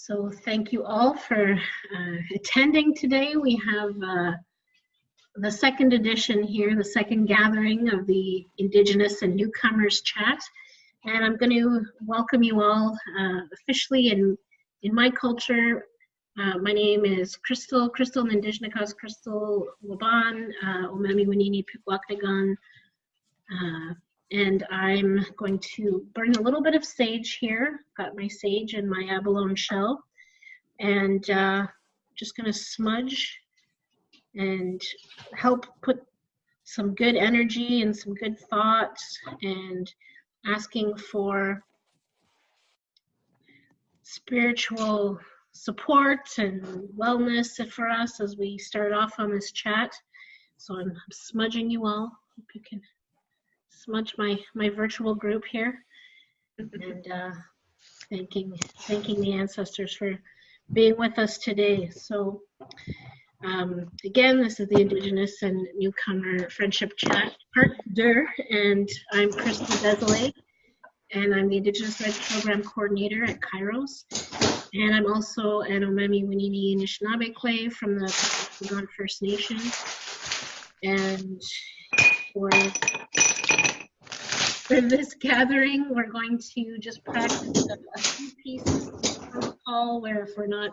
So thank you all for uh, attending today. We have uh, the second edition here, the second gathering of the Indigenous and Newcomers Chat. And I'm going to welcome you all uh, officially in, in my culture. Uh, my name is Crystal, Crystal Nindijnakas, Crystal Waban, uh, Omemi Winini Pikwaknagan. And I'm going to burn a little bit of sage here. Got my sage and my abalone shell. And uh, just gonna smudge and help put some good energy and some good thoughts and asking for spiritual support and wellness for us as we start off on this chat. So I'm smudging you all. Hope you can smudge my my virtual group here, and uh, thanking thanking the ancestors for being with us today. So. Um, again, this is the Indigenous and Newcomer Friendship Chat Part and I'm Crystal Desolé, and I'm the Indigenous Rights Program Coordinator at Kairos. And I'm also an Omemi Winini Anishinaabe Clay from the Pacific First Nation. And for for this gathering, we're going to just practice a, a few pieces of protocol where if we're not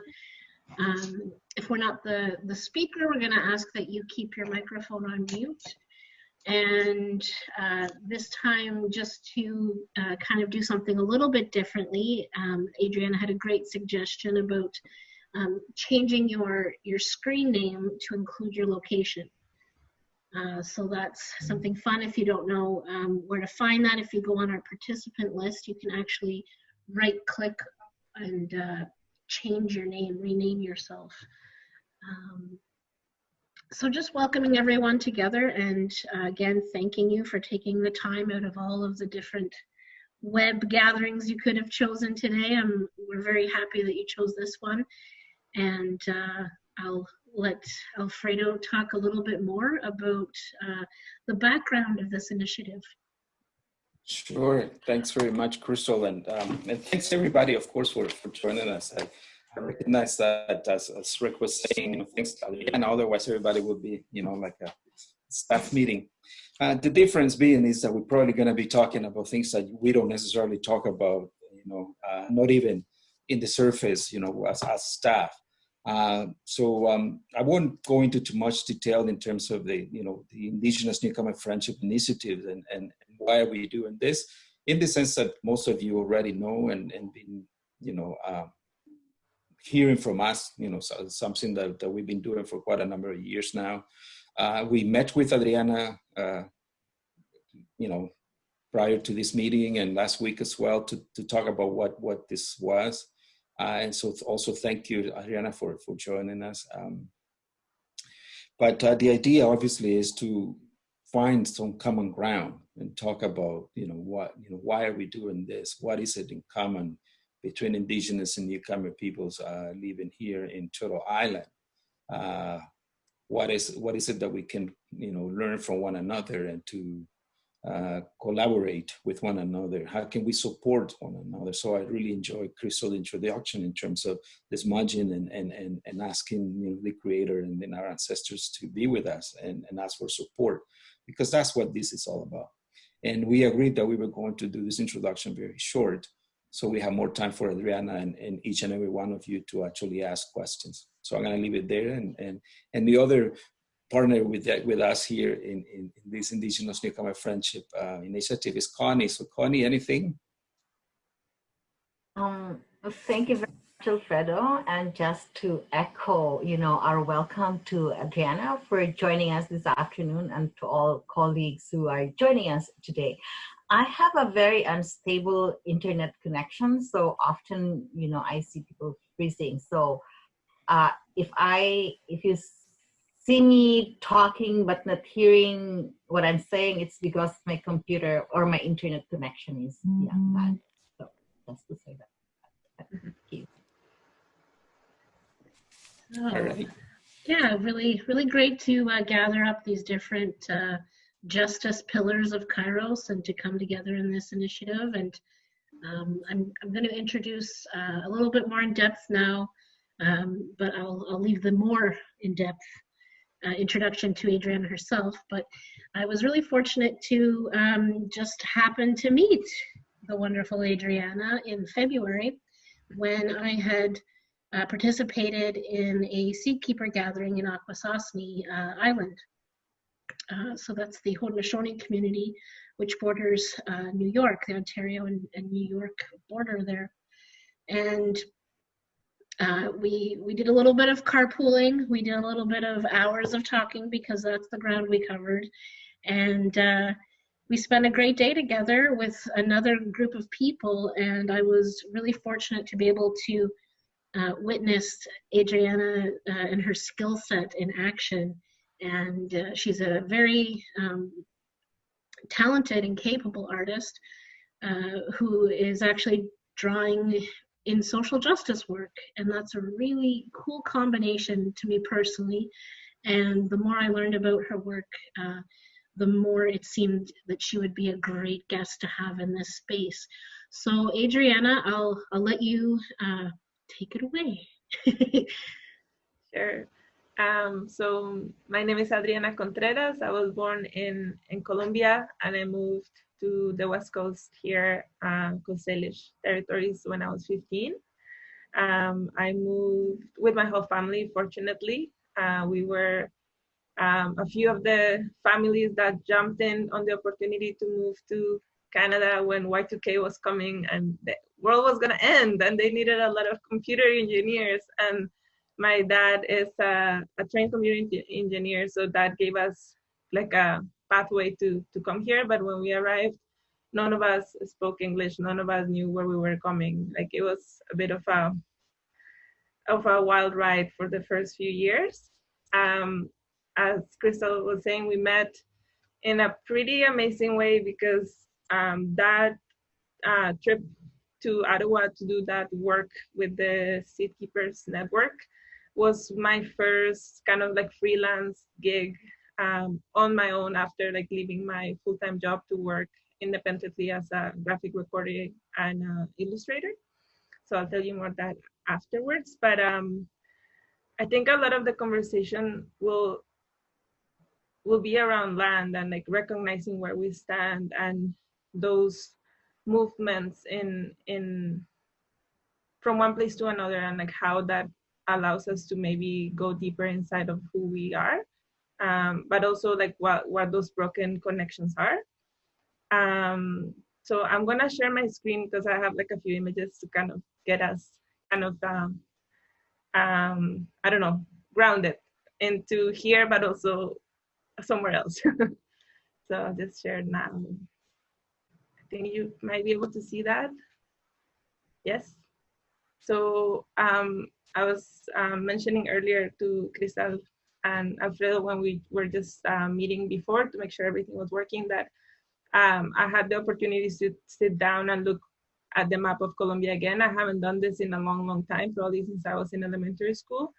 um, if we're not the, the speaker, we're gonna ask that you keep your microphone on mute. And uh, this time, just to uh, kind of do something a little bit differently, um, Adriana had a great suggestion about um, changing your, your screen name to include your location. Uh, so that's something fun if you don't know um, where to find that. If you go on our participant list, you can actually right click and uh, change your name, rename yourself. Um, so just welcoming everyone together and uh, again, thanking you for taking the time out of all of the different web gatherings you could have chosen today. I'm, we're very happy that you chose this one. And uh, I'll let Alfredo talk a little bit more about uh, the background of this initiative. Sure. Thanks very much, Crystal. And, um, and thanks everybody, of course, for, for joining us. I, I recognize that as, as Rick was saying, you know, thanks and otherwise everybody would be, you know, like a staff meeting. Uh, the difference being is that we're probably going to be talking about things that we don't necessarily talk about, you know, uh, not even in the surface, you know, as, as staff. Uh, so um, I won't go into too much detail in terms of the, you know, the Indigenous Newcomer Friendship Initiative and, and why are we doing this, in the sense that most of you already know and, and been, you know, uh, hearing from us, you know, so something that, that we've been doing for quite a number of years now. Uh, we met with Adriana, uh, you know, prior to this meeting and last week as well to, to talk about what, what this was. Uh, and so also thank you, Adriana, for, for joining us. Um, but uh, the idea obviously is to find some common ground and talk about, you know, what, you know, why are we doing this? What is it in common between indigenous and newcomer peoples uh, living here in Turtle Island? Uh, what is, what is it that we can, you know, learn from one another and to uh, collaborate with one another? How can we support one another? So I really enjoy Crystal's introduction in terms of this smudging and, and, and, and asking you know, the creator and then our ancestors to be with us and, and ask for support because that's what this is all about. And we agreed that we were going to do this introduction very short so we have more time for Adriana and, and each and every one of you to actually ask questions. So I'm gonna leave it there and, and, and the other partner with with us here in, in, in this Indigenous Newcomer Friendship uh, Initiative is Connie. So Connie, anything? Um, thank you very much, Alfredo. And just to echo, you know, our welcome to Adriana for joining us this afternoon and to all colleagues who are joining us today. I have a very unstable internet connection, so often, you know, I see people freezing. So uh, if I, if you see me talking but not hearing what I'm saying, it's because my computer or my internet connection is mm -hmm. yeah bad. So just to say that. Thank you. All right. Yeah, really, really great to uh, gather up these different uh, justice pillars of Kairos and to come together in this initiative. And Um, I'm, I'm going to introduce uh, a little bit more in depth now, um, but I'll, I'll leave the more in depth uh, introduction to Adriana herself. But I was really fortunate to um, just happen to meet the wonderful Adriana in February when I had uh, participated in a seed keeper gathering in Akwesasne uh, Island. Uh, so that's the Haudenosaunee community, which borders uh, New York, the Ontario and, and, New York border there. And uh, we we did a little bit of carpooling. We did a little bit of hours of talking because that's the ground we covered, and uh, we spent a great day together with another group of people. And I was really fortunate to be able to uh, witness Adriana uh, and her skill set in action. And uh, she's a very um, talented and capable artist who is actually drawing in social justice work. And that's a really cool combination to me personally. And the more I learned about her work, uh, the more it seemed that she would be a great guest to have in this space. So Adriana, I'll, I'll let you uh, take it away. sure. Um, so my name is Adriana Contreras. I was born in, in Colombia and I moved to the West Coast here, uh, Coast Salish territories when I was 15. Um, I moved with my whole family, fortunately. Uh, we were um, a few of the families that jumped in on the opportunity to move to Canada when Y2K was coming and the world was going to end and they needed a lot of computer engineers. And my dad is a, a trained computer engineer, so that gave us like a pathway to, to come here. But when we arrived, none of us spoke English. None of us knew where we were coming. Like it was a bit of a of a wild ride for the first few years. Um, as Crystal was saying, we met in a pretty amazing way because um, that uh, trip to Ottawa to do that work with the Seed Keepers Network was my first kind of like freelance gig um, on my own after like leaving my full-time job to work independently as a graphic recorder and uh, illustrator. So I'll tell you more that afterwards. But um, I think a lot of the conversation will will be around land and like recognizing where we stand and those movements in in from one place to another and like how that allows us to maybe go deeper inside of who we are um, but also like what what those broken connections are um, so i'm gonna share my screen because i have like a few images to kind of get us kind of um, um i don't know grounded into here but also somewhere else. so I'll just share now. I think you might be able to see that. Yes. So um, I was um, mentioning earlier to Crystal and Alfredo when we were just um, meeting before to make sure everything was working that um, I had the opportunity to sit down and look at the map of Colombia again. I haven't done this in a long, long time, probably since I was in elementary school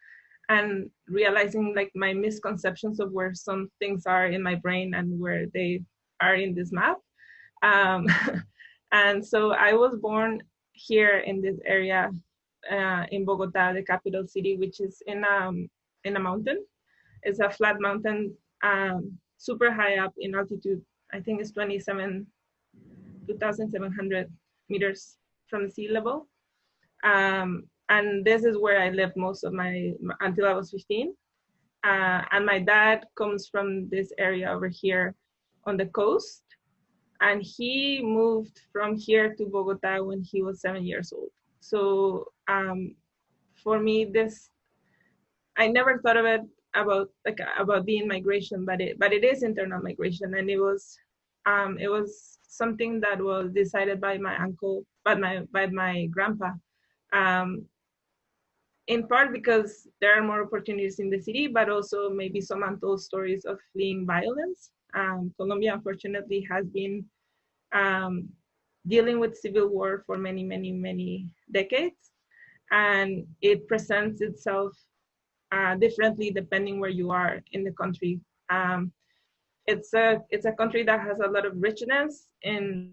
and realizing like my misconceptions of where some things are in my brain and where they are in this map. Um, and so I was born here in this area uh, in Bogota, the capital city, which is in um in a mountain. It's a flat mountain, um, super high up in altitude. I think it's 27, 2,700 meters from sea level. Um, and this is where I lived most of my until I was 15. Uh, and my dad comes from this area over here on the coast, and he moved from here to Bogota when he was seven years old. So um, for me, this I never thought of it about like about being migration, but it but it is internal migration, and it was um, it was something that was decided by my uncle, by my by my grandpa. Um, in part because there are more opportunities in the city, but also maybe some untold stories of fleeing violence. Um, Colombia, unfortunately, has been um, dealing with civil war for many, many, many decades. And it presents itself uh, differently depending where you are in the country. Um, it's a it's a country that has a lot of richness in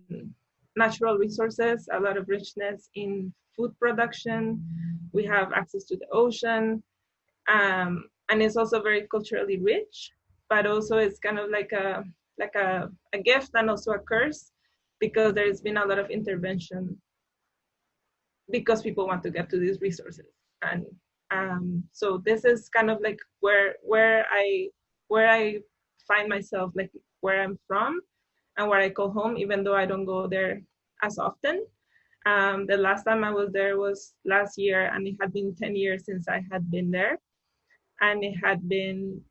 natural resources, a lot of richness in food production. We have access to the ocean. Um, and it's also very culturally rich, but also it's kind of like a like a, a gift and also a curse because there's been a lot of intervention because people want to get to these resources. And um, so this is kind of like where where I where I find myself, like where I'm from and where I call home, even though I don't go there as often. Um, the last time I was there was last year, and it had been 10 years since I had been there. And it had been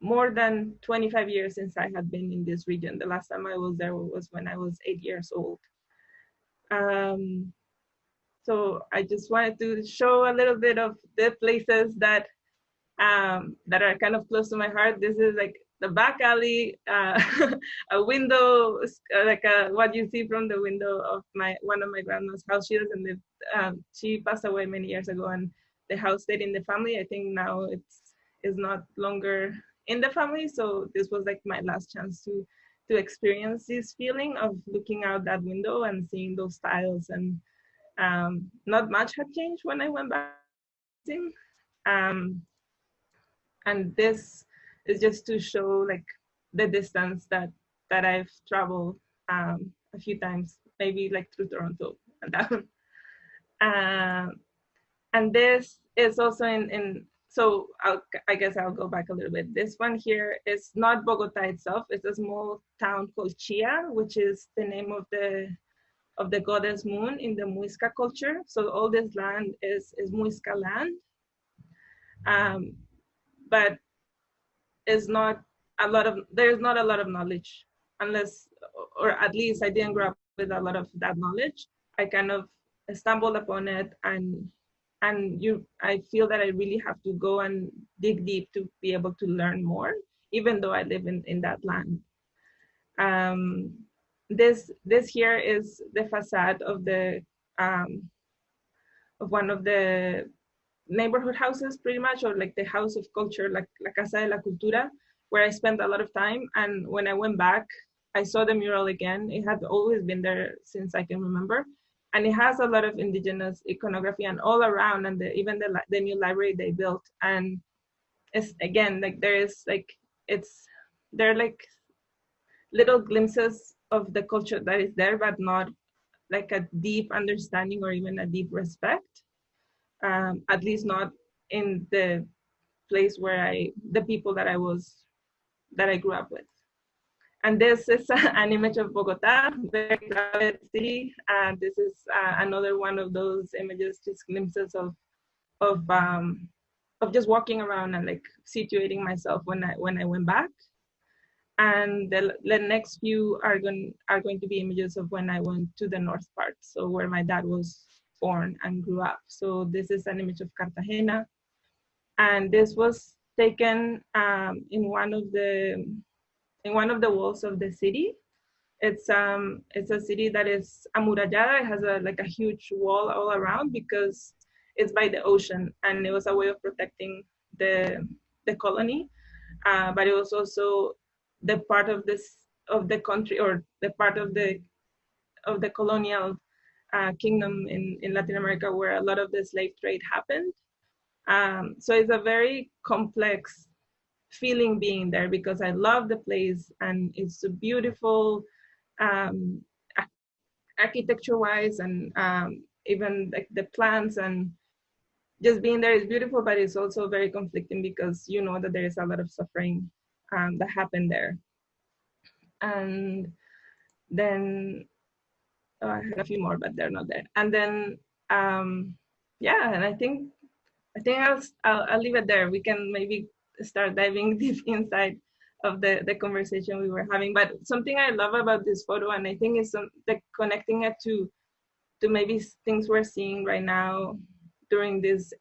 more than 25 years since I had been in this region. The last time I was there was when I was eight years old. Um, so I just wanted to show a little bit of the places that um, that are kind of close to my heart. This is like the back alley, uh, a window, like a, uh, what you see from the window of my one of my grandma's house. She doesn't live. Um, she passed away many years ago, and the house stayed in the family. I think now it's is not longer in the family. So this was like my last chance to to experience this feeling of looking out that window and seeing those tiles and um, not much had changed when I went back. Um, and this is just to show like the distance that that I've traveled um, a few times, maybe like through Toronto and down. Uh, and this is also in, in so I'll, I guess I'll go back a little bit. This one here is not Bogota itself. It's a small town called Chía, which is the name of the of the goddess moon in the Muisca culture. So all this land is, is Muisca land. Um, but is not a lot of, there's not a lot of knowledge unless, or at least I didn't grow up with a lot of that knowledge. I kind of stumbled upon it and and you i feel that i really have to go and dig deep to be able to learn more even though i live in in that land um this this here is the facade of the um, of one of the neighborhood houses pretty much or like the house of culture like la casa de la cultura where i spent a lot of time. And when i went back i saw the mural again. It had always been there since i can remember. And it has a lot of indigenous iconography and all around and the, even the, the new library they built. And it's again like there is like it's they're like little glimpses of the culture that is there, but not like a deep understanding or even a deep respect. Um, at least not in the place where I, the people that I was, that I grew up with. And this is an image of Bogota, very crowded city. And this is uh, another one of those images, just glimpses of, of, um, of just walking around and like situating myself when I when I went back and the, the next few are going are going to be images of when I went to the north part, so where my dad was born and grew up. So this is an image of Cartagena, and this was taken um, in one of the in one of the walls of the city. It's um it's a city that is amurallada. It has a like a huge wall all around because it's by the ocean, and it was a way of protecting the the colony. Uh, but it was also the part of this of the country or the part of the of the colonial uh, kingdom in, in Latin America where a lot of the slave trade happened. Um, so it's a very complex feeling being there because I love the place and it's a beautiful um, architecture wise and um, even like the plants and just being there is beautiful, but it's also very conflicting because you know that there is a lot of suffering um, that happened there. And then oh, I had a few more, but they're not there. And then um, yeah, and I think I think I'll, I'll, I'll leave it there. We can maybe start diving deep inside of the the conversation we were having. But something I love about this photo, and I think is some, the connecting it to to maybe things we're seeing right now during this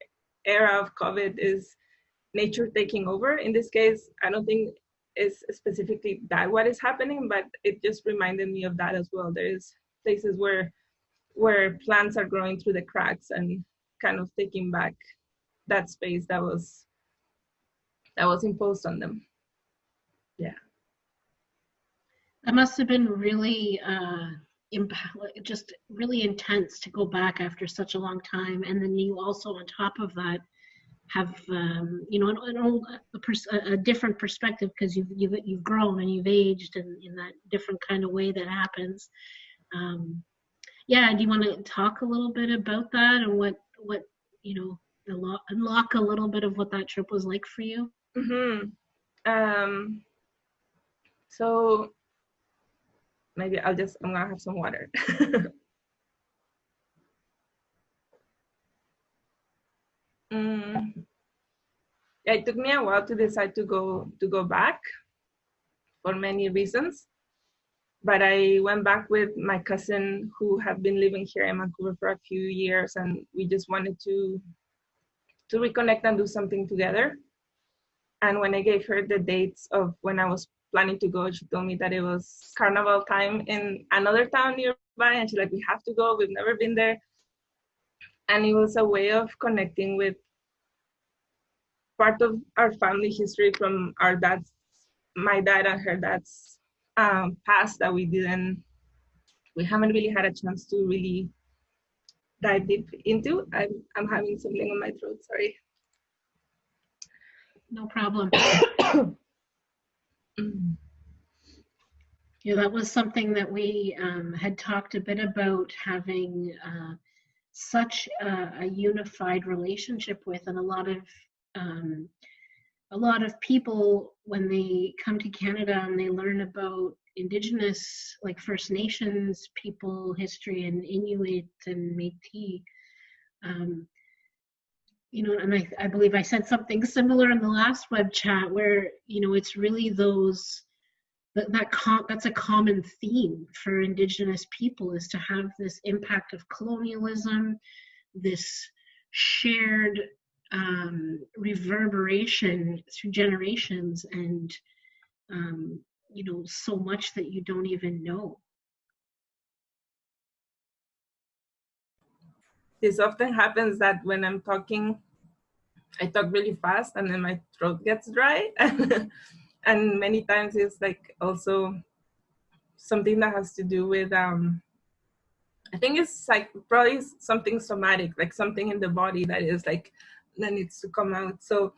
era of COVID is nature taking over. In this case, I don't think is specifically that what is happening, but it just reminded me of that as well. There's places where where plants are growing through the cracks and kind of taking back that space that was that was imposed on them. Yeah. That must have been really uh, just really intense to go back after such a long time. And then you also, on top of that, have um, you know an, an old, a, pers- a, different perspective because you've, you've you've grown and you've aged and in that different kind of way that happens. Um, yeah, do you want to talk a little bit about that and what what you know unlock, unlock a little bit of what that trip was like for you? Mm-hmm. Um, so maybe I'll just I'm gonna have some water. mm, it took me a while to decide to go to go back for many reasons but i went back with my cousin who had been living here in vancouver for a few years and we just wanted to to reconnect and do something together. And when i gave her the dates of when i was planning to go she told me that it was carnival time in another town nearby and she's like we have to go. We've never been there and it was a way of connecting with part of our family history from our dad's, my dad and her dad's um, past that we didn't, we haven't really had a chance to really dive deep into. I'm, I'm having something on my throat, sorry. No problem. Yeah, that was something that we um, had talked a bit about having uh, such a, a, unified relationship with, and a lot of um, a lot of people when they come to Canada and they learn about Indigenous, like First Nations people history and Inuit and Métis, um, you know, and I, I believe I said something similar in the last web chat where you know it's really those that that com- that's a common theme for Indigenous people is to have this impact of colonialism, this shared um, reverberation through generations and um, you know so much that you don't even know. This often happens that when i'm talking i talk really fast and then my throat gets dry and many times it's like also something that has to do with um i think it's like probably something somatic like something in the body that is like that needs to come out. So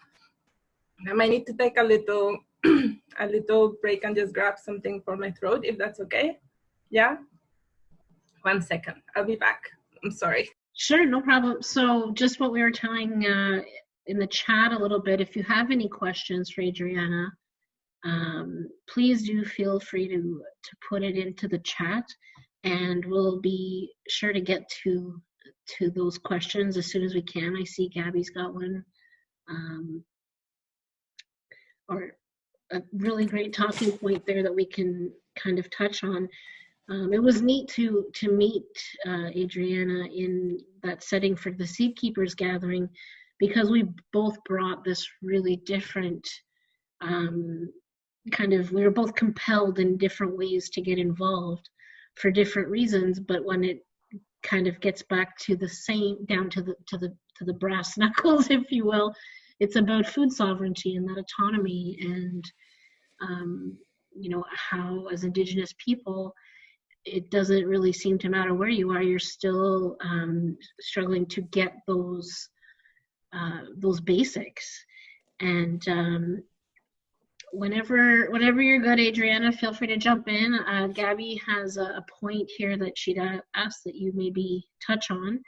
I might need to take a little a little break and just grab something for my throat if that's okay. Yeah. One second. I'll be back. I'm sorry. Sure, no problem. So just what we were telling uh, in the chat a little bit, if you have any questions for Adriana, um, please do feel free to, to put it into the chat and we'll be sure to get to to those questions as soon as we can. I see Gabby's got one. Um, or a really great talking point there that we can kind of touch on. Um, it was neat to to meet uh, Adriana in that setting for the Seed Keepers gathering because we both brought this really different um, kind of we were both compelled in different ways to get involved for different reasons but when it kind of gets back to the same down to the to the to the brass knuckles if you will it's about food sovereignty and that autonomy and um, you know how as indigenous people it doesn't really seem to matter where you are you're still um, struggling to get those uh, those basics. And um, whenever whenever you're good, Adriana, feel free to jump in. Uh, Gabby has a, a, point here that she'd uh, ask that you maybe touch on.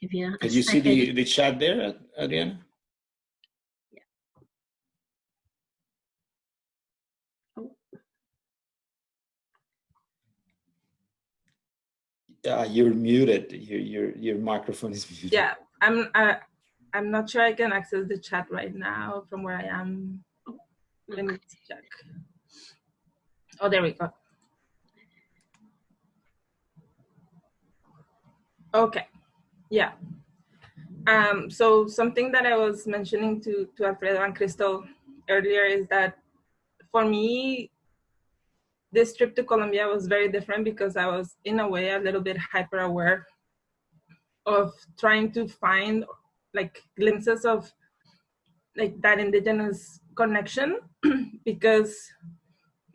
Give you. Did you second. see the the chat there, Adriana? Yeah. Oh. Yeah, you're muted. Your your your microphone is muted. Yeah, I'm. Uh, I'm not sure I can access the chat right now from where I am. Let me check. Oh, there we go. Okay, yeah. Um, so something that I was mentioning to, to Alfredo and Crystal earlier is that for me, this trip to Colombia was very different because I was in a way a little bit hyper aware of trying to find like glimpses of like that indigenous connection because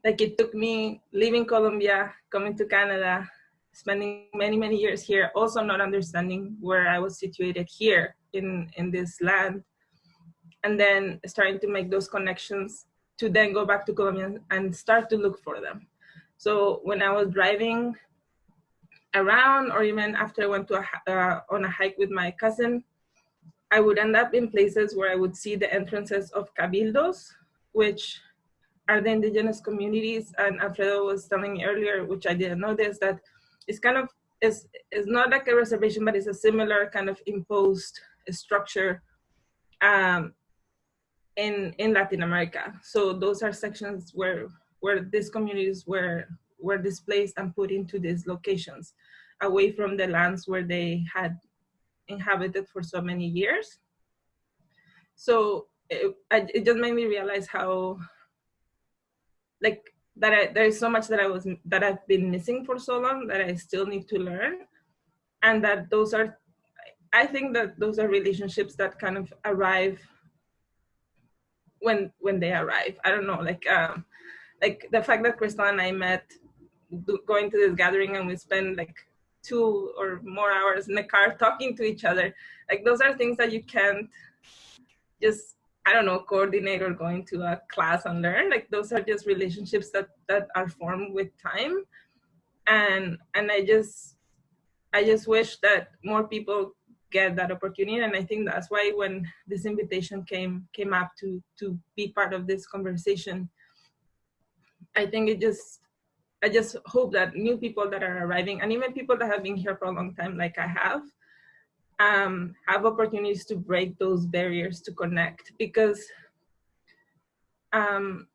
like it took me leaving Colombia, coming to Canada, spending many, many years here, also not understanding where I was situated here in, in this land. And then starting to make those connections to then go back to Colombia and start to look for them. So when I was driving around or even after I went to a, uh, on a hike with my cousin, I would end up in places where I would see the entrances of cabildos, which are the indigenous communities. And Alfredo was telling me earlier, which I didn't this, that it's kind of, it's, it's not like a reservation, but it's a similar kind of imposed structure um, in, in Latin America. So those are sections where, where these communities were, were displaced and put into these locations away from the lands where they had inhabited for so many years. So it, it just made me realize how, like, that I, there is so much that I was that I've been missing for so long that I still need to learn, and that those are, I think that those are relationships that kind of arrive when when they arrive. I don't know, like um, like the fact that Crystal and I met going to this gathering and we spent like two or more hours in the car talking to each other. Like those are things that you can't just I don't know coordinate or going to a class and learn. Like those are just relationships that that are formed with time, and and I just I just wish that more people get that opportunity and i think that's why when this invitation came came up to to be part of this conversation i think it just I just hope that new people that are arriving and even people that have been here for a long time, like I have, um, have opportunities to break those barriers to connect because um,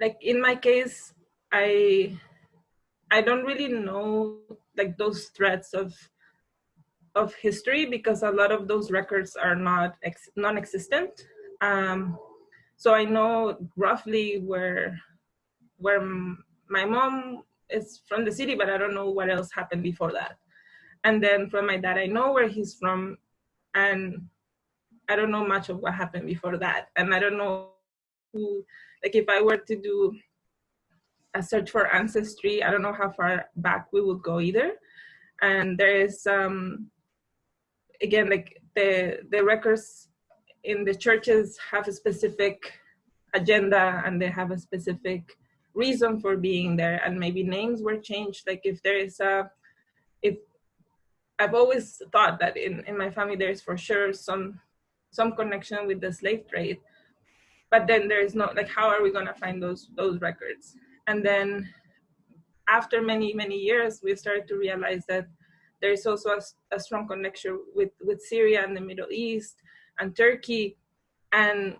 like in my case, I I don't really know like those threads of of history because a lot of those records are not non-existent. Um, so I know roughly where where my mom is from the city, but I don't know what else happened before that. And then from my dad, I know where he's from, and I don't know much of what happened before that. And I don't know who, like if I were to do a search for ancestry, I don't know how far back we would go either. And there is, um, again, like the, the records in the churches have a specific agenda and they have a specific reason for being there and maybe names were changed. Like if there is a if i've always thought that in in my family there's for sure some some connection with the slave trade but then there's no like how are we going to find those those records? And then after many many years we started to realize that there's also a, a strong connection with with syria and the middle east and turkey and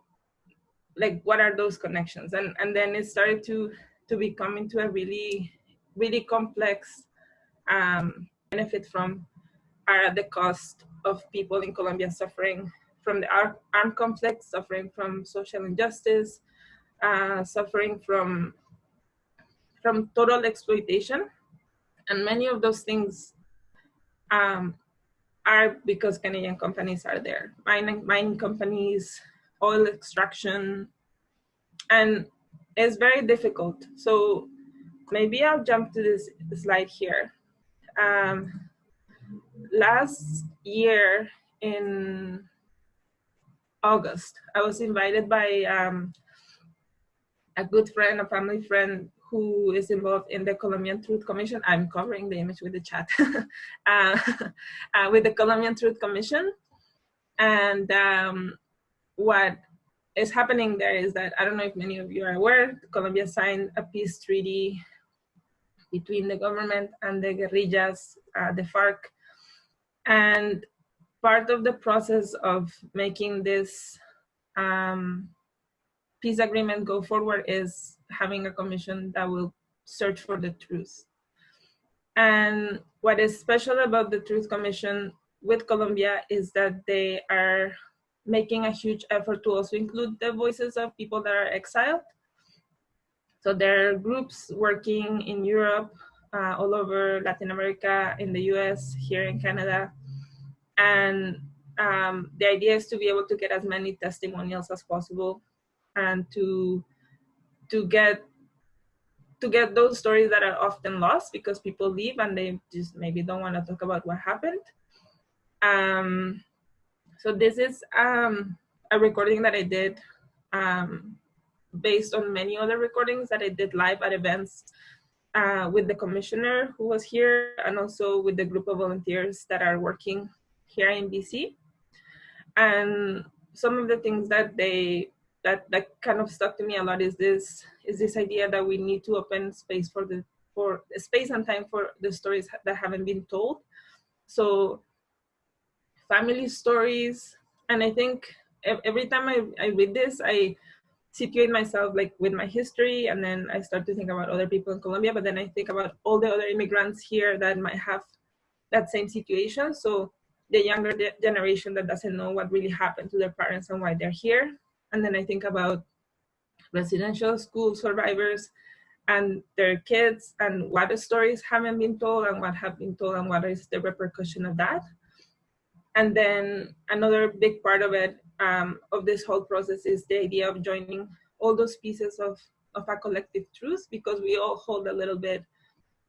like what are those connections? And and then it started to to become into a really really complex um, benefit from are at the cost of people in Colombia suffering from the armed conflict, suffering from social injustice, uh, suffering from from total exploitation, and many of those things um, are because Canadian companies are there, mining mining companies, oil extraction, and it's very difficult. So maybe I'll jump to this slide here. Um, last year in August, I was invited by um, a good friend, a family friend who is involved in the Colombian Truth Commission. I'm covering the image with the chat. uh, uh, with the Colombian Truth Commission. And um, what is happening there is that, I don't know if many of you are aware, Colombia signed a peace treaty between the government and the guerrillas, uh, the FARC. And part of the process of making this um, peace agreement go forward is having a commission that will search for the truth. And what is special about the Truth Commission with Colombia is that they are making a huge effort to also include the voices of people that are exiled. So there are groups working in Europe, uh, all over Latin America, in the US, here in Canada. And um, the idea is to be able to get as many testimonials as possible and to, to get to get those stories that are often lost because people leave and they just maybe don't want to talk about what happened. Um, so this is um, a recording that I did um, based on many other recordings that I did live at events uh, with the commissioner who was here and also with the group of volunteers that are working here in BC. And some of the things that they that that kind of stuck to me a lot is this is this idea that we need to open space for the for space and time for the stories that haven't been told. So family stories, and I think every time I, I read this, I situate myself like with my history and then I start to think about other people in Colombia, but then I think about all the other immigrants here that might have that same situation. So the younger generation that doesn't know what really happened to their parents and why they're here. And then I think about residential school survivors and their kids and what the stories haven't been told and what have been told and what is the repercussion of that. And then another big part of it, um, of this whole process is the idea of joining all those pieces of, of a collective truth because we all hold a little bit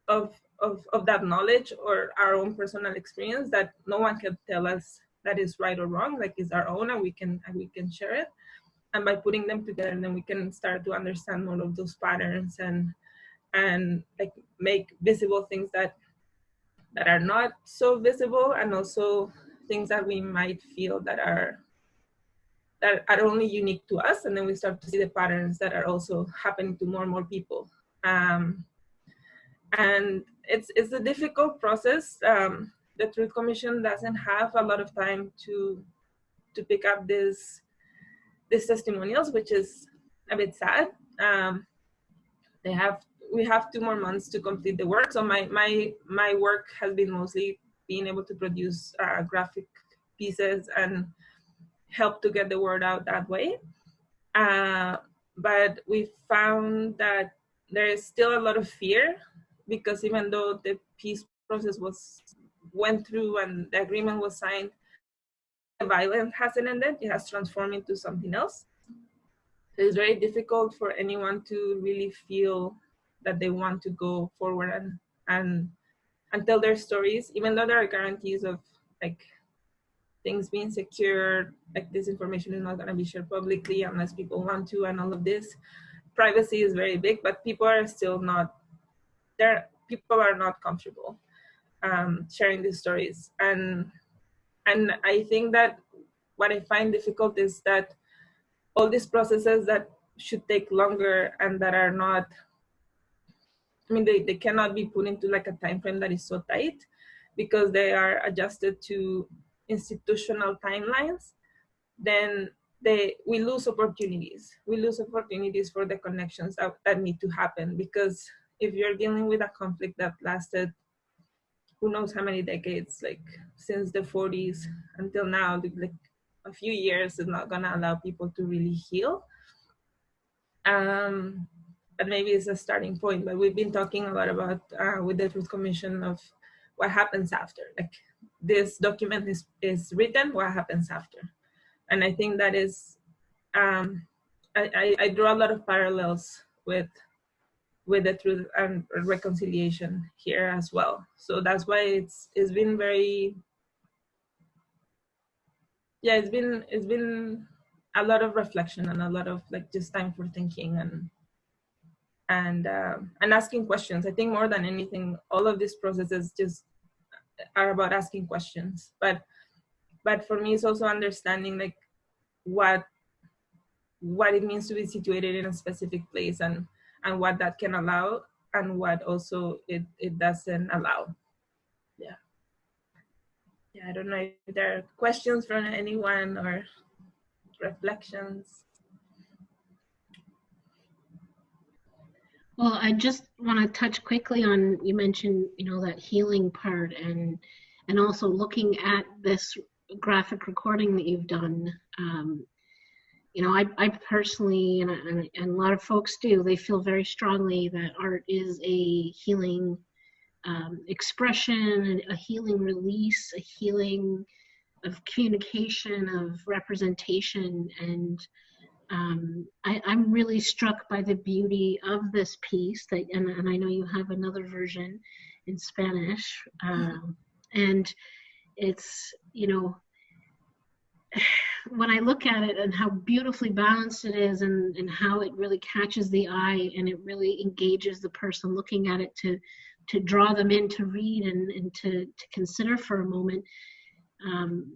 of, of, of that knowledge or our own personal experience that no one can tell us that is right or wrong, like it's our own and we can, and we can share it. And by putting them together, then we can start to understand more of those patterns and, and like make visible things that, that are not so visible and also things that we might feel that are that are only unique to us and then we start to see the patterns that are also happening to more and more people. Um, and it's it's a difficult process. Um, the truth commission doesn't have a lot of time to to pick up this these testimonials which is a bit sad. Um, they have we have two more months to complete the work. So my my my work has been mostly being able to produce uh, graphic pieces and help to get the word out that way. Uh, but we found that there is still a lot of fear because even though the peace process was went through and the agreement was signed, the violence hasn't ended. It has transformed into something else. It's very difficult for anyone to really feel that they want to go forward and and and tell their stories, even though there are guarantees of like things being secured, like this information is not going to be shared publicly unless people want to, and all of this. Privacy is very big, but people are still not there. People are not comfortable um, sharing these stories, and and I think that what I find difficult is that all these processes that should take longer and that are not I mean, they, they cannot be put into like a time frame that is so tight because they are adjusted to institutional timelines, then they, we lose opportunities. We lose opportunities for the connections that, that need to happen because if you're dealing with a conflict that lasted who knows how many decades, like since the 40s until now, like a few years is not gonna allow people to really heal. Um, but maybe it's a starting point. But we've been talking a lot about uh, with the Truth Commission of what happens after. Like this document is, is written, what happens after? And I think that is, um, I, I, I draw a lot of parallels with with the truth and reconciliation here as well. So that's why it's it's been very yeah, it's been it's been a lot of reflection and a lot of like just time for thinking and and uh, and asking questions. I think more than anything, all of these processes just are about asking questions. But but for me, it's also understanding like what what it means to be situated in a specific place and and what that can allow and what also it it doesn't allow. Yeah. Yeah, I don't know if there are questions from anyone or reflections. Well, I just want to touch quickly on you mentioned, you know, that healing part and and also looking at this graphic recording that you've done. Um, you know, I, I personally, and, and, and, a lot of folks do, they feel very strongly that art is a healing um, expression, a healing release, a healing of communication, of representation, and um, I, I'm really struck by the beauty of this piece that, and, and I know you have another version in Spanish. Um, and it's, you know, when I look at it and how beautifully balanced it is and, and how it really catches the eye and it really engages the person looking at it to to draw them in to read and, and to, to consider for a moment. Um,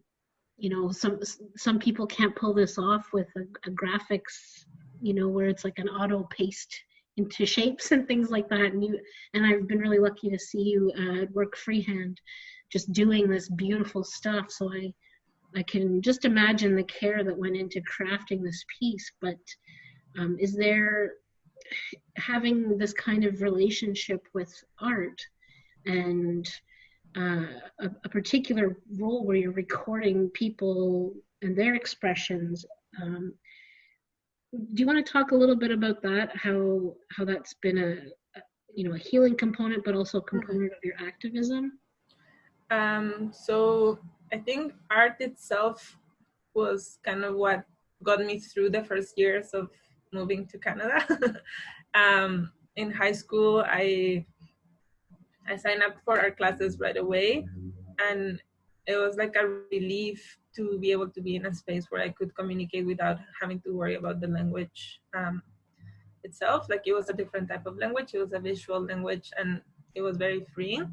you know, some some people can't pull this off with a, a graphics, you know, where it's like an auto paste into shapes and things like that. And you and I've been really lucky to see you uh, work freehand, just doing this beautiful stuff. So I I can just imagine the care that went into crafting this piece. But um, is there having this kind of relationship with art and uh, a, a, particular role where you're recording people and their expressions. Um, do you want to talk a little bit about that? How how that's been a, a you know a healing component, but also a component of your activism. Um, so I think art itself was kind of what got me through the first years of moving to Canada. um, in high school, I I signed up for art classes right away, and it was like a relief to be able to be in a space where I could communicate without having to worry about the language um, itself. Like it was a different type of language. It was a visual language, and it was very freeing.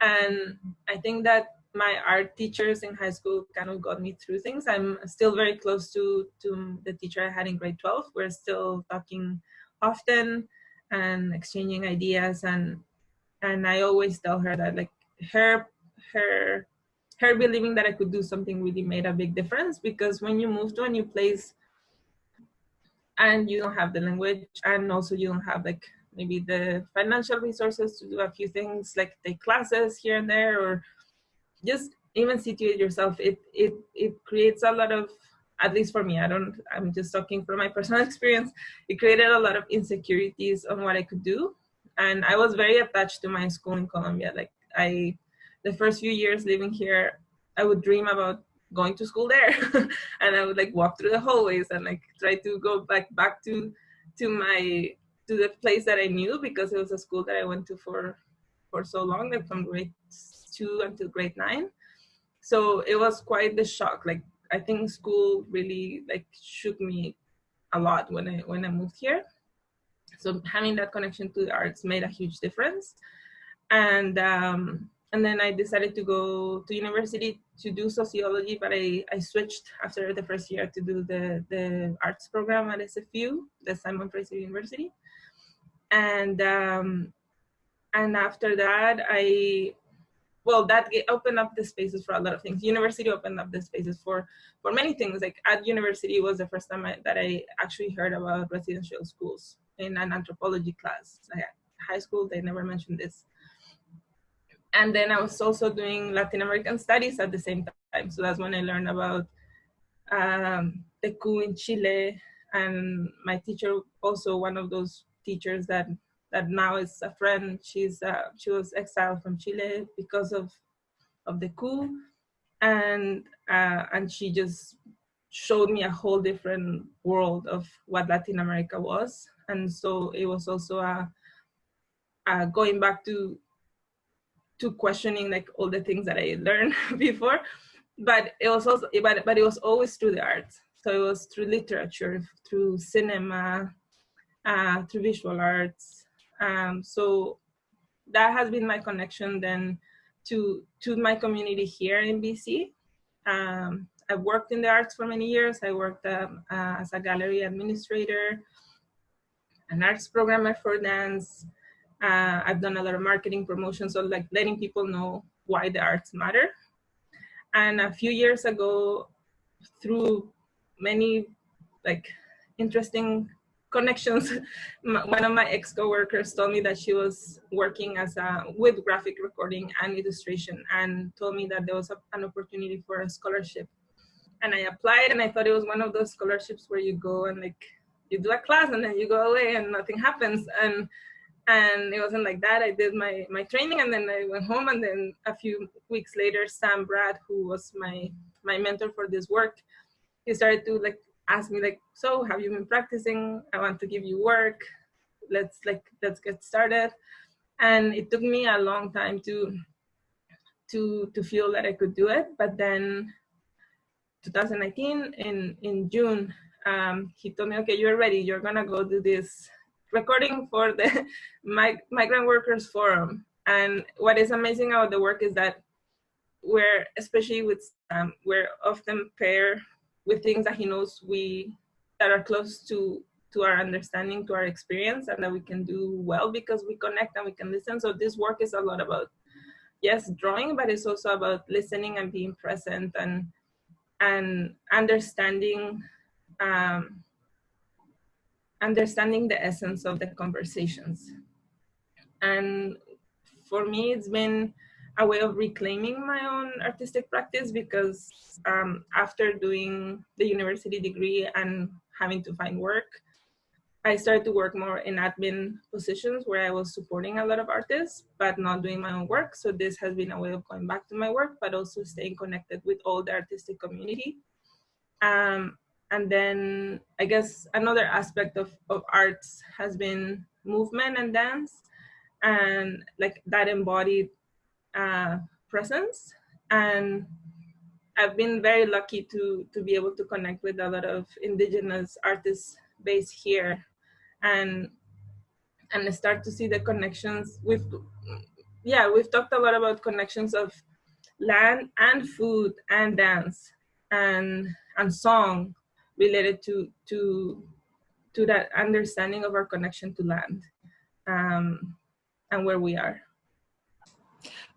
And I think that my art teachers in high school kind of got me through things. I'm still very close to, to the teacher I had in grade 12. We're still talking often and exchanging ideas and and I always tell her that like her her her believing that I could do something really made a big difference because when you move to a new place and you don't have the language and also you don't have like maybe the financial resources to do a few things like take classes here and there or just even situate yourself it it it creates a lot of at least for me i don't i'm just talking from my personal experience it created a lot of insecurities on what i could do and i was very attached to my school in colombia like i the first few years living here i would dream about going to school there and i would like walk through the hallways and like try to go back back to to my to the place that i knew because it was a school that i went to for for so long like from grade two until grade nine. So it was quite the shock. Like I think school really like shook me a lot when I when I moved here. So having that connection to the arts made a huge difference. And um, and then I decided to go to university to do sociology, but I, I switched after the first year to do the, the arts program at SFU, the Simon Fraser University. And um, and after that, I well that opened up the spaces for a lot of things university opened up the spaces for for many things like at university was the first time I, that i actually heard about residential schools in an anthropology class. Like high school they never mentioned this. And then i was also doing latin american studies at the same time. So that's when i learned about um, the coup in chile. And my teacher also one of those teachers that that now is a friend. She's uh, she was exiled from Chile because of of the coup, and uh, and she just showed me a whole different world of what Latin America was, and so it was also a, a going back to to questioning like all the things that I learned before, but it was also but but it was always through the arts. So it was through literature, through cinema, uh, through visual arts, um, so that has been my connection then to, to my community here in BC. Um, I've worked in the arts for many years. I worked um, uh, as a gallery administrator, an arts programmer for dance. Uh, I've done a lot of marketing promotion, so like letting people know why the arts matter. And a few years ago, through many like interesting connections. One of my ex-coworkers told me that she was working as a with graphic recording and illustration and told me that there was a, an opportunity for a scholarship. And I applied and I thought it was one of those scholarships where you go and like you do a class and then you go away and nothing happens. And and it wasn't like that. I did my my training and then I went home and then a few weeks later, Sam Bradd, who was my my mentor for this work, he started to like ask me like, so have you been practicing? I want to give you work. Let's like, let's get started. And it took me a long time to, to, to feel that I could do it. But then 2019 in, in June, um, he told me, okay, you're ready. You're gonna go do this recording for the Migrant Workers Forum. And what is amazing about the work is that we're, especially with, um, we're often paired with things that he knows we, that are close to, to our understanding, to our experience, and that we can do well because we connect and we can listen. So this work is a lot about, yes, drawing, but it's also about listening and being present and, and understanding um, understanding the essence of the conversations. And for me, it's been a way of reclaiming my own artistic practice because um, after doing the university degree and having to find work, I started to work more in admin positions where I was supporting a lot of artists, but not doing my own work. So this has been a way of going back to my work, but also staying connected with all the artistic community. Um, and then I guess another aspect of, of arts has been movement and dance and like that embodied uh, presence. And I've been very lucky to, to be able to connect with a lot of indigenous artists based here. And and start to see the connections. We've, yeah we've talked a lot about connections of land and food and dance and and song related to to to that understanding of our connection to land um, and where we are.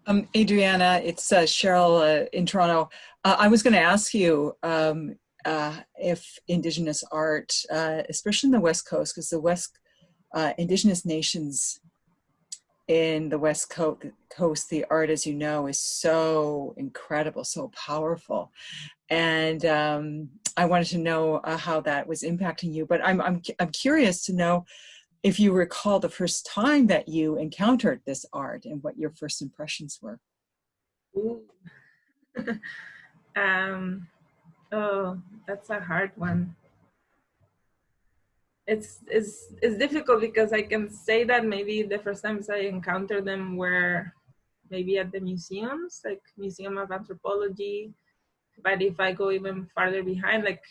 Um, Adriana, it's uh, Cheryl uh, in Toronto. Uh, I was going to ask you um, uh, if Indigenous art, uh, especially in the West Coast, because the West uh, Indigenous nations in the West Coast, the art, as you know, is so incredible, so powerful. And um, I wanted to know uh, how that was impacting you. But I'm, I'm, I'm curious to know if you recall the first time that you encountered this art and what your first impressions were. um, oh, that's a hard one. It's, it's, it's difficult because I can say that maybe the first times I encountered them were maybe at the museums, like Museum of Anthropology, but if I go even farther behind, like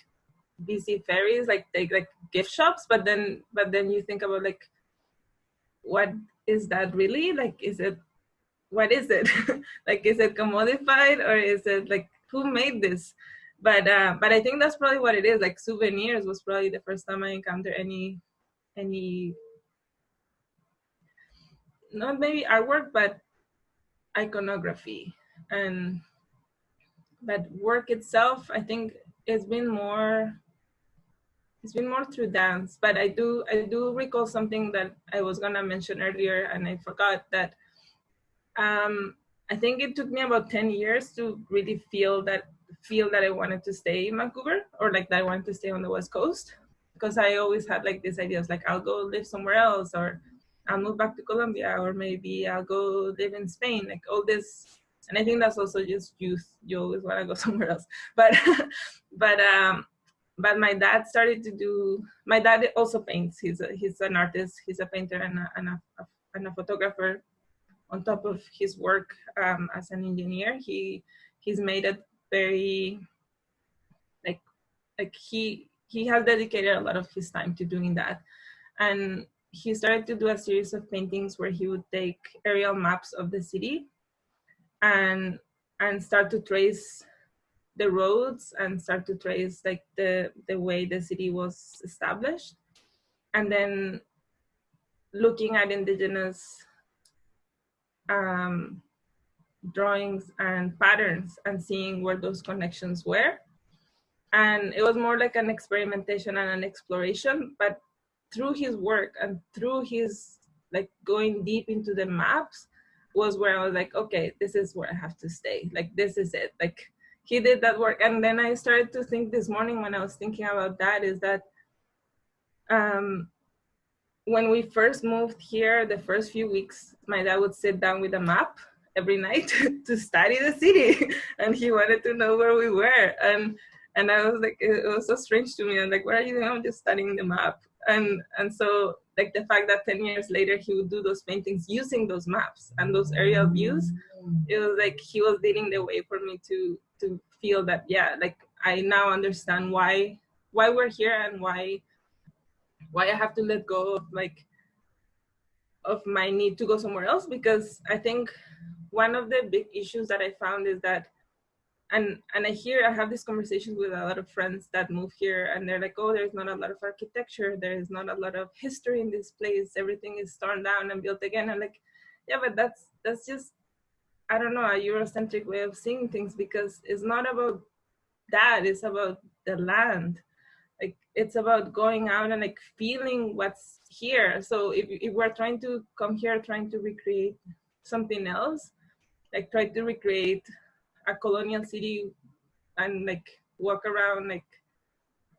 BC ferries, like they like gift shops, but then but then you think about like what is that really? Like is it what is it? like is it commodified or is it like who made this? But uh, but I think that's probably what it is. Like souvenirs was probably the first time I encountered any any not maybe artwork, but iconography and but work itself, I think it's been more it's been more through dance. But i do i do recall something that i was gonna mention earlier and i forgot that um i think it took me about 10 years to really feel that feel that i wanted to stay in vancouver or like that i wanted to stay on the west coast. Because i always had like these ideas like i'll go live somewhere else or i'll move back to colombia or maybe i'll go live in spain like all this and I think that's also just youth. You always want to go somewhere else. But but um, but my dad started to do. My dad also paints. He's a, he's an artist. He's a painter and a, and a, and a photographer. On top of his work um, as an engineer, he he's made it very like like he he has dedicated a lot of his time to doing that, and he started to do a series of paintings where he would take aerial maps of the city and and start to trace the roads and start to trace like the the way the city was established. And then looking at indigenous um, drawings and patterns and seeing where those connections were. And it was more like an experimentation and an exploration but through his work and through his like going deep into the maps was where I was like, okay, this is where I have to stay. Like, this is it. Like, he did that work. And then I started to think this morning when I was thinking about that is that um, when we first moved here, the first few weeks, my dad would sit down with a map every night to study the city. and he wanted to know where we were. And And I was like, it, was so strange to me. I'm like, what are you doing? I'm just studying the map. And and so like the fact that 10 years later he would do those paintings using those maps and those aerial views, it was like he was leading the way for me to to feel that yeah, like I now understand why why we're here and why why I have to let go of like of my need to go somewhere else. Because I think one of the big issues that I found is that and and I hear I have these conversations with a lot of friends that move here and they're like, oh, there's not a lot of architecture, there's not a lot of history in this place, everything is torn down and built again. I'm like, yeah, but that's that's just I don't know, a Eurocentric way of seeing things because it's not about that, it's about the land. Like it's about going out and like feeling what's here. So if, if we're trying to come here trying to recreate something else, like try to recreate a colonial city and like walk around like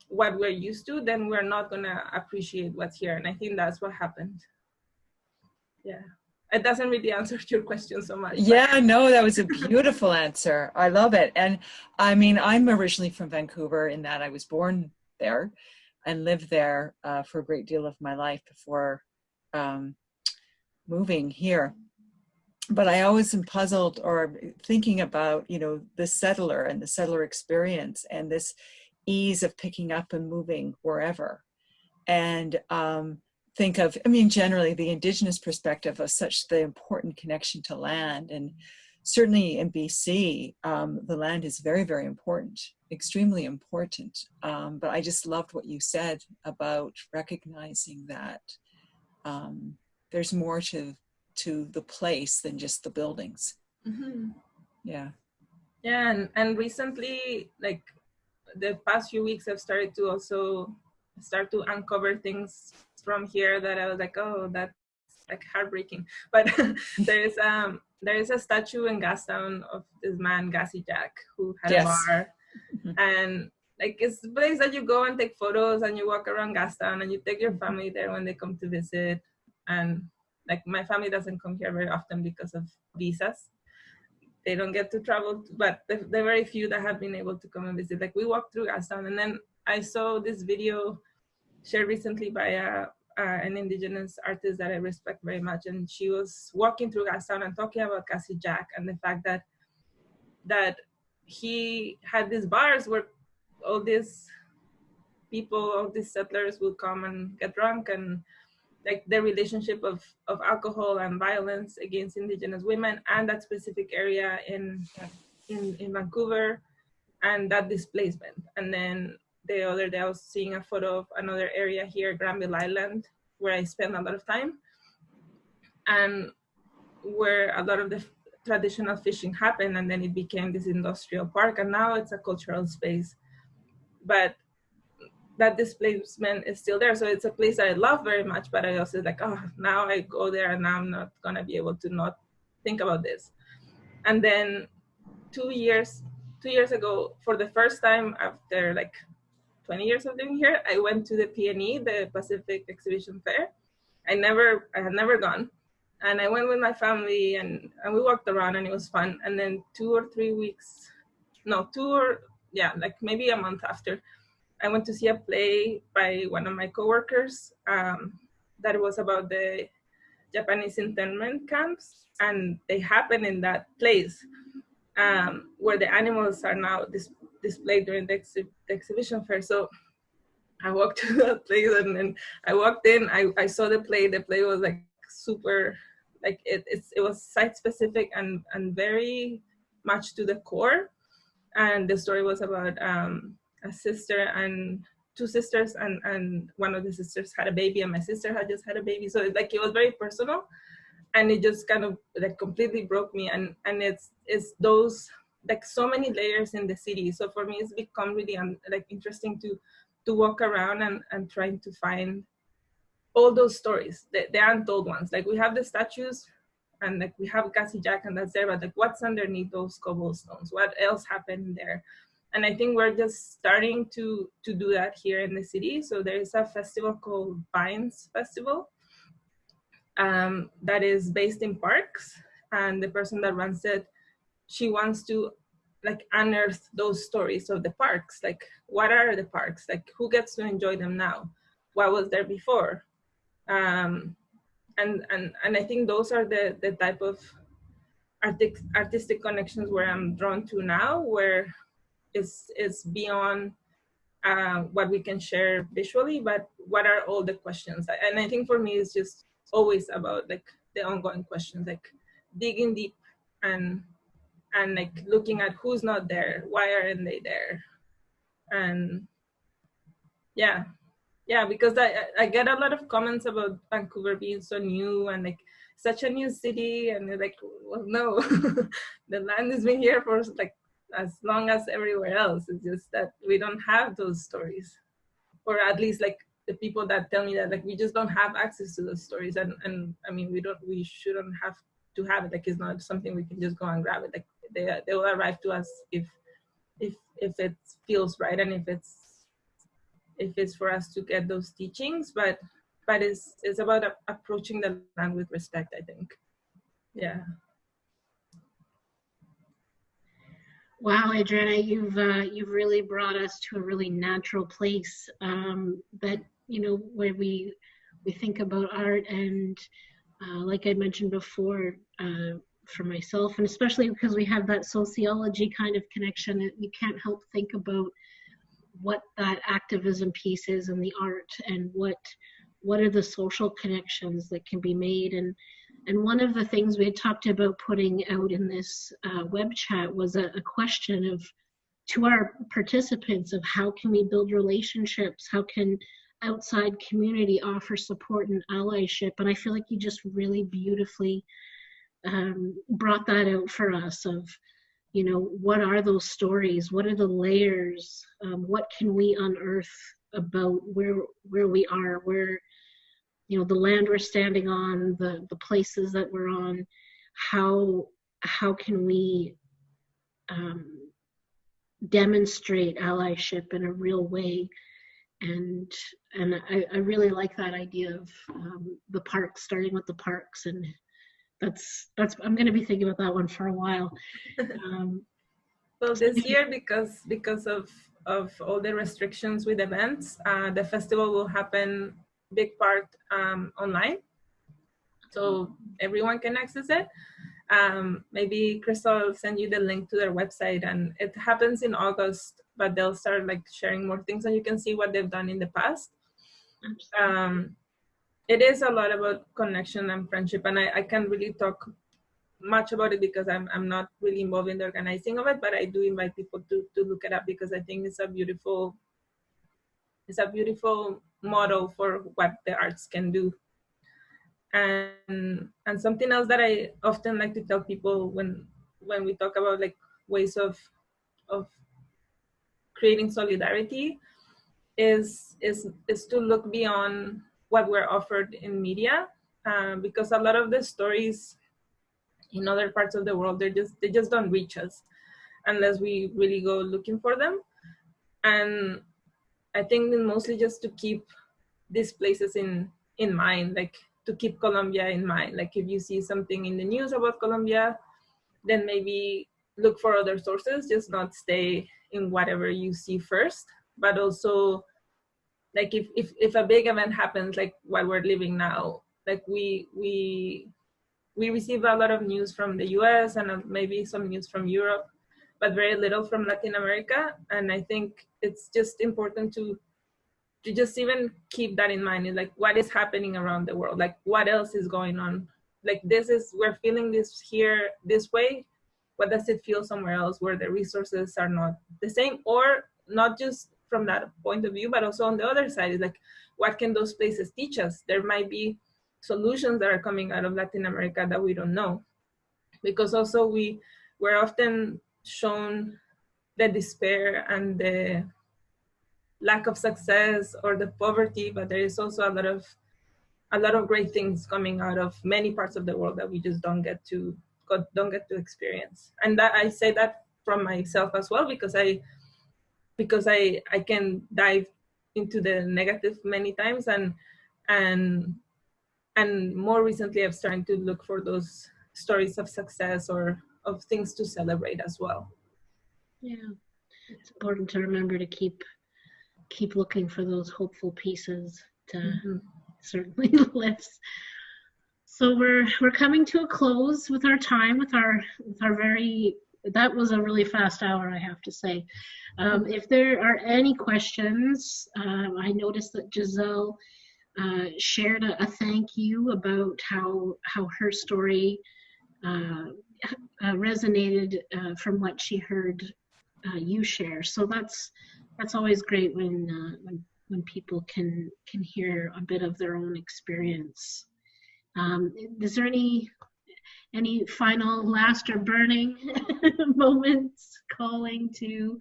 what we're used to, then we're not gonna appreciate what's here. And I think that's what happened. Yeah. It doesn't really answer your question so much. Yeah, no, that was a beautiful answer. I love it. And I mean, I'm originally from Vancouver in that I was born there and lived there uh, for a great deal of my life before um, moving here but I always am puzzled or thinking about, you know, the settler and the settler experience and this ease of picking up and moving wherever. And um, think of, I mean, generally the indigenous perspective of such the important connection to land. And certainly in BC, um, the land is very, very important, extremely important. Um, but I just loved what you said about recognizing that um, there's more to to the place than just the buildings. Mm-hmm. Yeah. Yeah, and, and recently, like the past few weeks, I've started to also start to uncover things from here that I was like, oh, that's like heartbreaking. But there is um there is a statue in Gastown of this man, Gassy Jack, who had yes. a bar, mm-hmm. and like it's a place that you go and take photos and you walk around Gastown and you take your family there when they come to visit, and like my family doesn't come here very often because of visas. They don't get to travel, but the, the very few that have been able to come and visit, like we walked through Gastown and then I saw this video shared recently by a, an indigenous artist that I respect very much. And she was walking through Gastown and talking about Gassy Jack and the fact that that he had these bars where all these people, all these settlers would come and get drunk and like the relationship of, of alcohol and violence against indigenous women and that specific area in, in, in Vancouver and that displacement. And then the other day I was seeing a photo of another area here, Granville Island, where I spend a lot of time and where a lot of the traditional fishing happened and then it became this industrial park and now it's a cultural space. But that displacement is still there. So it's a place I love very much, but I also like, oh, now I go there and now I'm not gonna be able to not think about this. And then two years, two years ago, for the first time after like 20 years of living here, I went to the PNE, the Pacific Exhibition Fair. I never, I had never gone. And I went with my family and, and we walked around and it was fun. And then two or three weeks, no, two or, yeah, like maybe a month after, I went to see a play by one of my coworkers um, that was about the Japanese internment camps, and they happen in that place um, where the animals are now dis displayed during the, exhi the, exhibition fair. So I walked to that place, and then I walked in. I, I saw the play. The play was like super, like it, it was site specific and and very much to the core. And the story was about um, a sister and two sisters and and one of the sisters had a baby and my sister had just had a baby. So like it was very personal and it just kind of like completely broke me. And and it's it's those like so many layers in the city. So for me it's become really like interesting to to walk around and and trying to find all those stories the, the untold ones. Like we have the statues and like we have Gassy Jack and that's there but like what's underneath those cobblestones what else happened there and I think we're just starting to to do that here in the city. So there is a festival called Vines Festival um, that is based in parks, and the person that runs it, she wants to like unearth those stories of the parks. Like what are the parks? Like who gets to enjoy them now? What was there before? Um, and and and i think those are the the type of artistic artistic connections where i'm drawn to now where it's it's beyond uh, what we can share visually but what are all the questions? And i think for me it's just always about like the ongoing questions like digging deep and and like looking at who's not there why aren't they there? And yeah yeah because i i get a lot of comments about vancouver being so new and like such a new city and they're like well no the land has been here for like as long as everywhere else. It's just that we don't have those stories. Or at least like the people that tell me that like we just don't have access to those stories. And and i mean we don't we shouldn't have to have it. Like it's not something we can just go and grab it. Like they, they will arrive to us if if if it feels right and if it's if it's for us to get those teachings. But but it's it's about approaching the land with respect i think. Yeah Wow, Adriana, you've uh, you've really brought us to a really natural place um, that you know where we we think about art and uh, like I mentioned before, uh, for myself, and especially because we have that sociology kind of connection, you can't help think about what that activism piece is in the art and what what are the social connections that can be made. And and one of the things we had talked about putting out in this uh, web chat was a, a question of to our participants of how can we build relationships? How can outside community offer support and allyship? And i feel like you just really beautifully um, brought that out for us of you know what are those stories? What are the layers? Um, what can we unearth about where where we are? Where you know the land we're standing on the the places that we're on how how can we um, demonstrate allyship in a real way? And and I, I really like that idea of um, the parks starting with the parks and that's that's i'm going to be thinking about that one for a while. Um, well this year because because of of all the restrictions with events uh, the festival will happen big part um, online. So everyone can access it. Um, maybe crystal will send you the link to their website. And it happens in august but they'll start like sharing more things and you can see what they've done in the past. Um, it is a lot about connection and friendship and I, I can't really talk much about it because I'm, I'm not really involved in the organizing of it but I do invite people to, to look it up because I think it's a beautiful it's a beautiful model for what the arts can do. And and something else that I often like to tell people when when we talk about like ways of of creating solidarity is is is to look beyond what we're offered in media uh, because a lot of the stories in other parts of the world they just they just don't reach us unless we really go looking for them. And i think mostly just to keep these places in in mind like to keep colombia in mind. Like if you see something in the news about colombia then maybe look for other sources just not stay in whatever you see first. But also like if, if if a big event happens like what we're living now like we we we receive a lot of news from the us and uh, maybe some news from europe but very little from latin america. And i think it's just important to to just even keep that in mind. Like what is happening around the world? Like what else is going on? Like this is we're feeling this here this way. What does it feel somewhere else where the resources are not the same? Or not just from that point of view, but also on the other side. Is like, what can those places teach us? There might be solutions that are coming out of Latin America that we don't know. Because also we, we're often shown the despair and the lack of success or the poverty, but there is also a lot of a lot of great things coming out of many parts of the world that we just don't get to don't get to experience. And that I say that from myself as well because I because I, I can dive into the negative many times and and and more recently I've started to look for those stories of success or of things to celebrate as well. Yeah, it's important to remember to keep keep looking for those hopeful pieces to Mhm. certainly lists. So we're we're coming to a close with our time with our with our very that was a really fast hour I have to say. Um, if there are any questions, um, I noticed that Giselle uh, shared a, a thank you about how how her story uh, uh, resonated uh, from what she heard uh, you share. So that's that's always great when uh, when when people can can hear a bit of their own experience. Um, is there any any final last or burning moments calling to?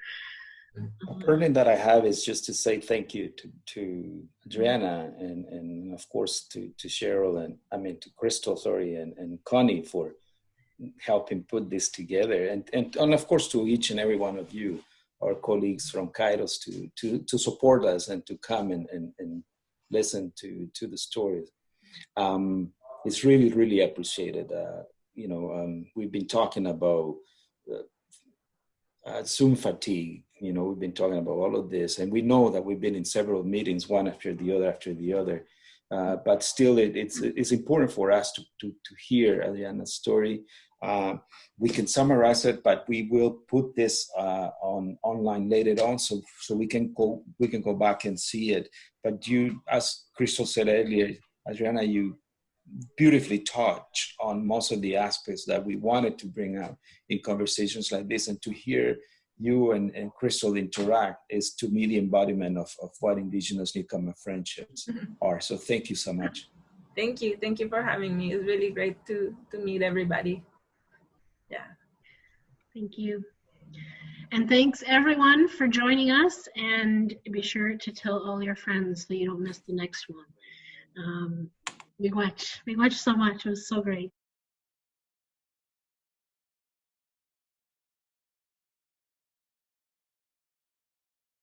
uh, burden that I have is just to say thank you to, to Adriana and, and of course to, to Cheryl and I mean to Crystal, sorry, and, and Connie for helping put this together and, and, and of course to each and every one of you, our colleagues from Kairos to, to, to support us and to come and, and, and listen to, to the stories. Um, it's really, really appreciated. Uh, you know, um, we've been talking about uh, uh, Zoom fatigue. You know, we've been talking about all of this, and we know that we've been in several meetings, one after the other after the other. Uh, but still, it, it's it's important for us to to, to hear Adriana's story. Uh, we can summarize it, but we will put this uh, on online later on, so so we can go we can go back and see it. But you, as Crystal said earlier, Adriana, you beautifully touch on most of the aspects that we wanted to bring up in conversations like this and to hear you and, and crystal interact is to me the embodiment of, of what indigenous newcomer friendships are so thank you so much Thank you. Thank you for having me. It's really great to to meet everybody. Thank you. And thanks everyone for joining us and be sure to tell all your friends so you don't miss the next one. Um, we watch, we watch so much. It was so great.